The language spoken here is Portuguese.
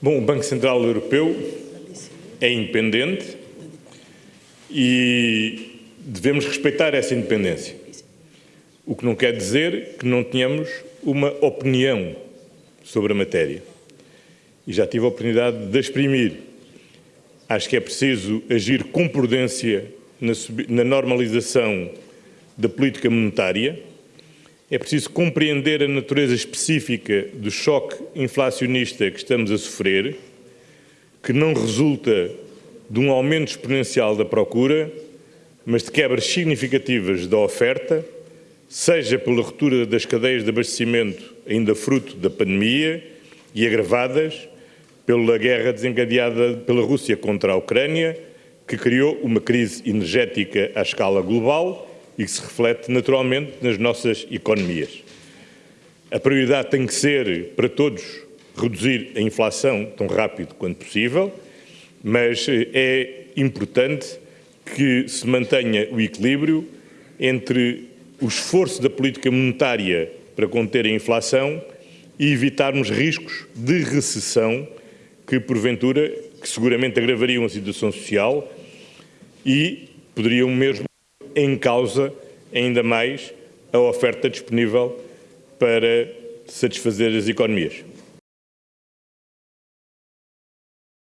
Bom, o Banco Central Europeu é independente e devemos respeitar essa independência. O que não quer dizer que não tenhamos uma opinião sobre a matéria. E já tive a oportunidade de exprimir. Acho que é preciso agir com prudência na, na normalização da política monetária. É preciso compreender a natureza específica do choque inflacionista que estamos a sofrer, que não resulta de um aumento exponencial da procura, mas de quebras significativas da oferta, seja pela ruptura das cadeias de abastecimento, ainda fruto da pandemia, e agravadas pela guerra desencadeada pela Rússia contra a Ucrânia, que criou uma crise energética à escala global e que se reflete naturalmente nas nossas economias. A prioridade tem que ser, para todos, reduzir a inflação tão rápido quanto possível, mas eh, é importante que se mantenha o equilíbrio entre o esforço da política monetária para conter a inflação e evitarmos riscos de recessão que, porventura, que seguramente agravariam a situação social e poderiam mesmo em causa ainda mais a oferta disponível para satisfazer as economias.